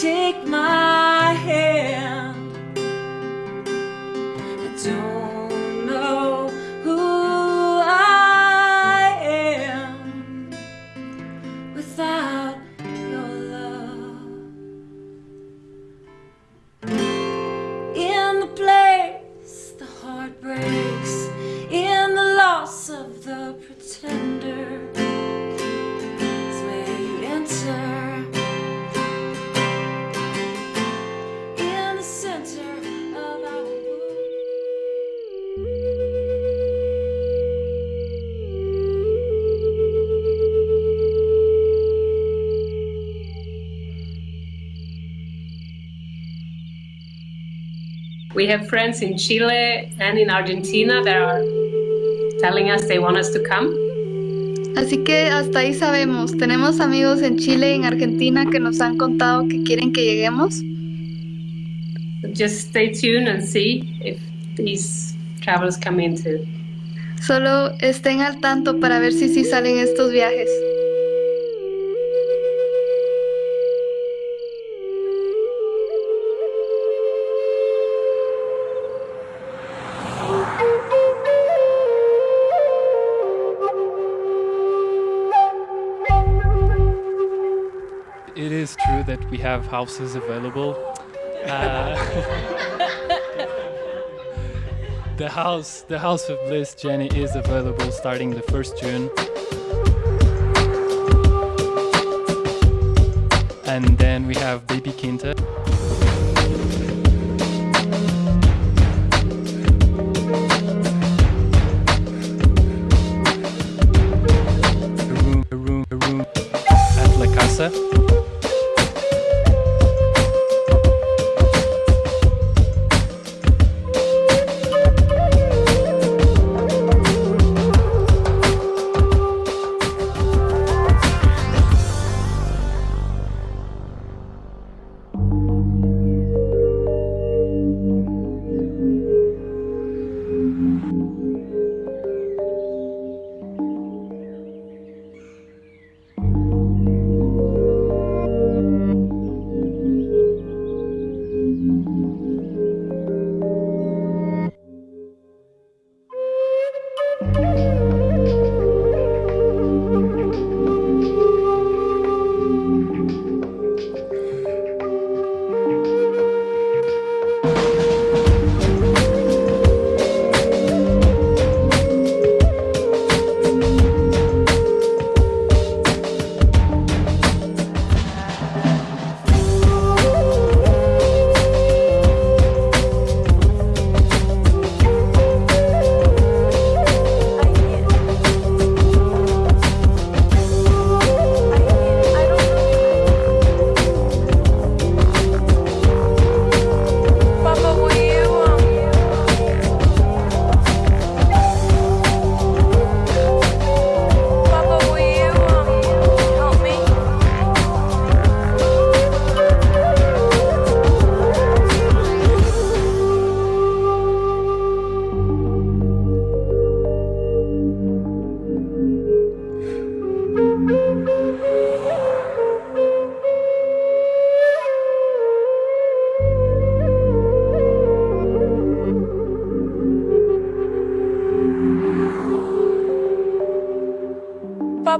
Take my hand. I don't know who I am without your love. In the place the heart breaks, in the loss of the pretender, We have friends in Chile and in Argentina that are telling us they want us to come. Así que hasta ahí sabemos. Tenemos amigos en Chile y en Argentina que nos han contado que quieren que lleguemos. Just stay tuned and see if these travels come into. Solo estén al tanto para ver si sí salen estos viajes. We have houses available. Uh, the house, the House of Bliss, Jenny, is available starting the first June. And then we have Baby Quinta. A room, a room, a room at La Casa.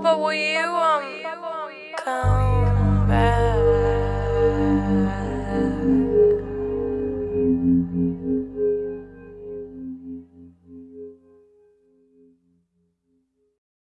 You, um,